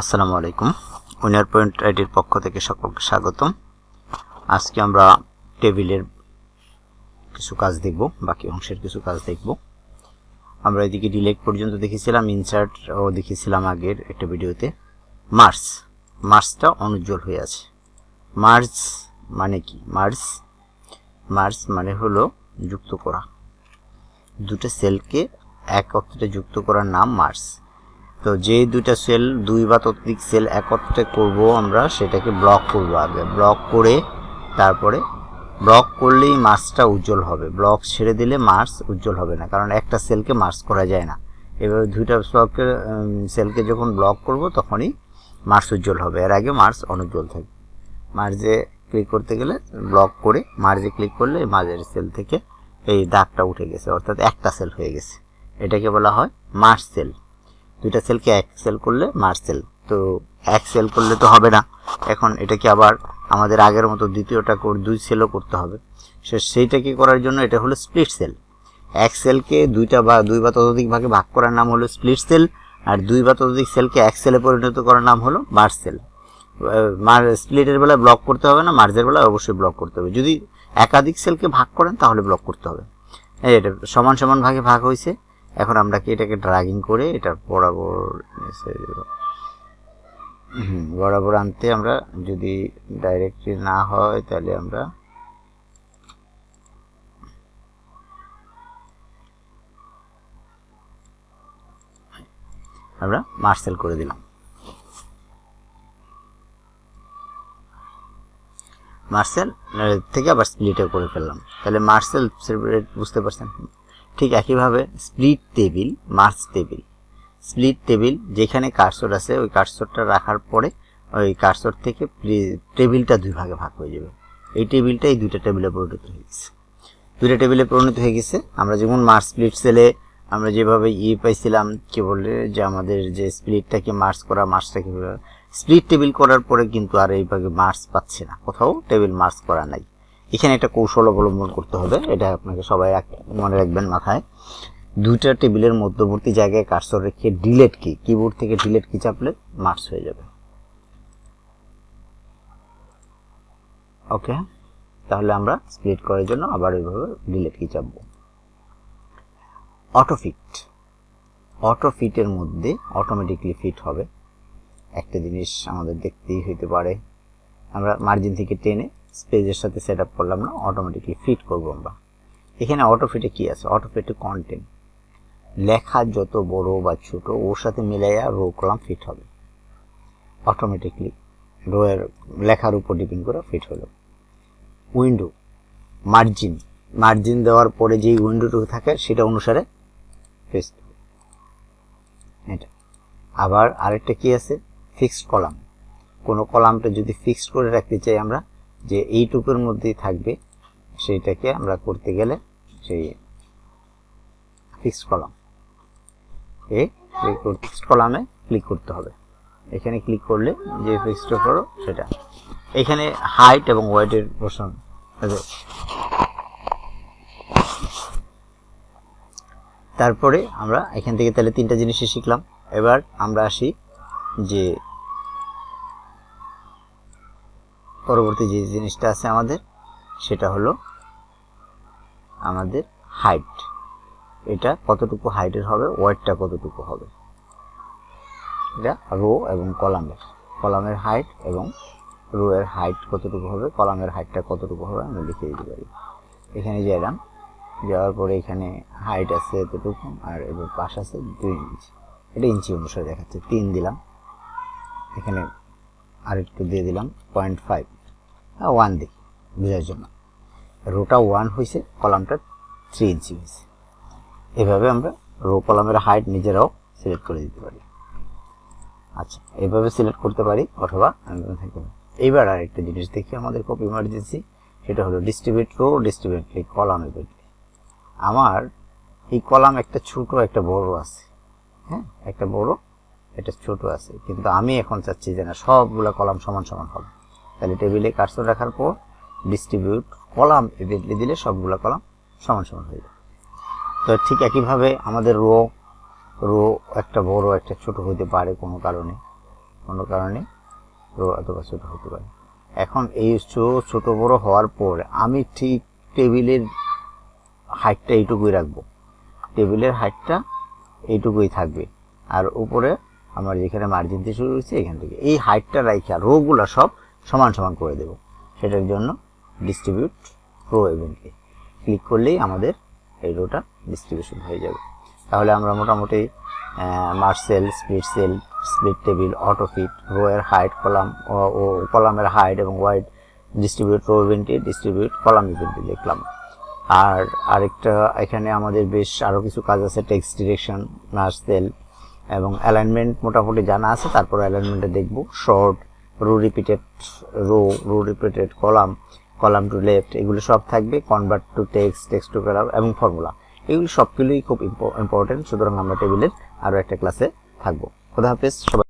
আসসালামু আলাইকুম। Winner point আইডির পক্ষ থেকে সকলকে স্বাগতম। আজকে আমরা টেবিলের কিছু কাজ দেখব, বাকি অংশের কিছু কাজ দেখব। আমরা এদিকে ডিলেট পর্যন্ত দেখেছিলাম ইনসার্ট ও দেখেছিলাম আগের একটা ভিডিওতে। মার্স মার্সটা অনুজ্জ্বল হয়ে আছে। মার্স মানে কি? মার্স মার্স মানে হলো যুক্ত করা। দুটো সেলকে একত্রে যুক্ত করার নাম মার্স তো যে দুইটা সেল দুই বা ততোধিক সেল একত্রে করব আমরা, সেটাকে ব্লক করব আগে। ব্লক করে তারপরে ব্লক করলেই মার্সটা উজ্জ্বল হবে। ব্লক ছেড়ে দিলে মার্স উজ্জ্বল হবে না, কারণ একটা সেলকে মার্স করা যায় না। এভাবে দুইটা ব্লকের সেলকে যখন ব্লক করব, তখনই মার্স উজ্জ্বল হবে। এর আগে মার্স অনুজ্জ্বল থাকবে মার্জে ক্লিক করতে গেলে ব্লক করে মার্জে ক্লিক করলে মাঝের সেল থেকে এই দাগটা উঠে গেছে, অর্থাৎ একটা সেল হয়ে গেছে। এটাকে বলা হয় মার্স সেল দুইটা সেলকে এক সেল করলে মার্চ সেল তো এক সেল করলে তো হবে না। এখন এটাকে আবার আমাদের আগের মতো দ্বিতীয়টা দুই সেলও করতে হবে? সে সেইটাকে করার জন্য এটা হলো স্প্লিট সেল এক সেলকে দুইটা বা দুই বা ততোধিক ভাগে ভাগ করার নাম হলো স্প্লিট সেল আর দুই বা ততোধিক সেলকে এক সেলে পরিণত করার নাম হলো মার্চ সেল মার স্প্লিটের বেলায় ব্লক করতে হবে না মার্জের বেলায় অবশ্যই ব্লক করতে হবে। যদি একাধিক সেলকে ভাগ করেন তাহলে ব্লক করতে হবে। এটা সমান সমান ভাগে ভাগ হয়েছে। এখন আমরা কি এটাকে ড্রাগিং করে এটা বরাবর হুম, বরাবর আনতে আমরা যদি ডাইরেক্টলি না হয় তাহলে আমরা আমরা মার্সেল করে দিলাম। মার্সেল থেকে আবার স্প্লিটও করে ফেললাম। তাহলে মার্সেল বুঝতে পারছেন? ঠিক একইভাবে split table merge table split table যেখানে কার্সর আছে, ওই কার্সরটা রাখার পরে ওই কার্সর থেকে টেবিলটা দুই ভাগে ভাগ হয়ে যাবে। এই টেবিলটা এই দুইটা টেবিলে পরিণত হয়ে গেছে। দুইটা টেবিলে পরিণত হয়ে গেছে। আমরা যেমন মার্চ স্প্লিট সেলে আমরা যেভাবে ই পাইছিলাম, কি বলে, যে আমাদের যে স্প্লিটটাকে মার্চ করা মার্চটাকে স্প্লিট টেবিল করার পরে কিন্তু আর এইভাবে মার্চ পাচ্ছে না। কোথাও টেবিল মার্চ করা নাই। এখানে একটা কৌশল অবলম্বন করতে হবে, এটা আপনাকে সবাই মনে রাখবেন মাথায়। দুইটা টেবিলের মধ্যবর্তী জায়গায় কার্সর রেখে ডিলেট কি কিবোর্ড থেকে ডিলেট কি চাপলে মার্চ হয়ে যাবে। ওকে তাহলে আমরা স্প্লিট করার জন্য আবার ওইভাবে ডিলেট কি চাপবো। অটোফিট অটোফিটের মধ্যে অটোমেটিকলি ফিট হবে। একটা জিনিস আমাদের দেখতেই হইতে পারে। আমরা মার্জিন থেকে টেনে স্পেজের সাথে সেট আপ করলাম না অটোমেটিকলি ফিট করব আমরা। এখানে অটো ফিটে কী আছে? অটো ফিটে কন্টেন্ট লেখা যত বড় বা ছোট, ওর সাথে মিলাইয়া রো কলাম ফিট হবে। অটোমেটিকলি রোয়ের লেখার উপর ডিপেন্ড করে ফিট হলো। উইন্ডো মার্জিন মার্জিন দেওয়ার পরে যেই উইন্ডোটুকু থাকে, সেটা অনুসারে ফেস এটা। আবার আরেকটা কি আছে? ফিক্সড কলাম কোনো কলামটা যদি ফিক্সড করে রাখতে চাই আমরা যে এইটুকুর মধ্যেই থাকবে, সেইটাকে আমরা করতে গেলে সেই ফিক্সড কলাম এ ফিক্সড কলামে ক্লিক করতে হবে। এখানে ক্লিক করলে যে ফিক্সড করো, সেটা। এখানে হাইট এবং ওয়েটের পোর্শন তারপরে আমরা এখান থেকে তাহলে তিনটা জিনিসই শিখলাম। এবার আমরা আসি যে পরবর্তী যে জিনিসটা আছে আমাদের, সেটা হলো আমাদের হাইট এটা কতটুকু হাইটের হবে ওয়েটটা কতটুকু হবে? এটা রো এবং কলামের কলামের হাইট এবং রো এর হাইট কতটুকু হবে কলামের হাইটটা কতটুকু হবে, আমি লিখে দিতে পারি। এখানে গেলাম যাওয়ার পরে এখানে হাইট আছে এতটুকু আর এবার পাশ আছে দুই ইঞ্চি এটা ইঞ্চি অনুসারে দেখাচ্ছে। তিন দিলাম। এখানে আরেকটু দিয়ে দিলাম পয়েন্ট ফাইভ ওয়ান দিই বোঝার জন্য। রোটা ওয়ান হয়েছে কলামটা থ্রি ইঞ্চি হয়েছে। এভাবে আমরা রো কলামের হাইট নিজেরাও সিলেক্ট করে দিতে পারি। আচ্ছা এভাবে সিলেক্ট করতে পারি, অথবা এইবার আরেকটা জিনিস দেখি আমাদের খুব ইমার্জেন্সি সেটা হলো ডিস্ট্রিবিউট রো ডিস্ট্রিবিউট কলাম এবার আমার এই কলাম একটা ছোট, একটা বড় আছে। হ্যাঁ একটা বড়, একটা ছোট আছে। কিন্তু আমি এখন চাচ্ছি যে না, সবগুলো কলাম সমান সমান হবে। তাহলে টেবিলে কার্সর রাখার পর ডিস্ট্রিবিউট কলাম ইভেন্টলি দিলে সবগুলো কলাম সমান সমান হয়ে যাবে তো ঠিক একইভাবে আমাদের রো রো একটা বড়, একটা ছোট হতে পারে কোনো কারণে। কোনো কারণে রো অথবা ছোট হতে পারে। এখন এই ছোট বড় হওয়ার পর আমি ঠিক টেবিলের হাইটটা এইটুকুই রাখব। টেবিলের হাইটটা এইটুকুই থাকবে। আর উপরে আমার যেখানে মার্জিন দিয়ে শুরু হয়েছে, এখান থেকে। এই হাইটটা রাইখা রোগুলা সব সমান সমান করে দেব। সেটার জন্য ডিস্ট্রিবিউট প্রো ইভেন্টে ক্লিক করলেই আমাদের এই রোটা ডিস্ট্রিবিউশন হয়ে যাবে। তাহলে আমরা মোটামুটি merge cell split cell split table autofit row এর হাইট কলাম ও কলামের হাইট এবং ওয়াইড ডিস্ট্রিবিউট রো ইভেন্টে ডিস্ট্রিবিউট কলাম ইভেন্টে দেখলাম। আর আরেকটা, এখানে আমাদের বেশ আরও কিছু কাজ আছে টেক্সট ডিরেকশন নার্সেল এবং অ্যালাইনমেন্ট মোটামুটি জানা আছে, তারপর অ্যালাইনমেন্টে দেখব short row repeated row row repeated column column to left এগুলো সব থাকবে convert to text text to column এবং ফর্মুলা এগুলো সবগুলোই খুব ইম্পর্টেন্ট সুতরাং আমরা টেবিলের আরও একটা ক্লাসে থাকব। খোদা হাফেজ, সবাই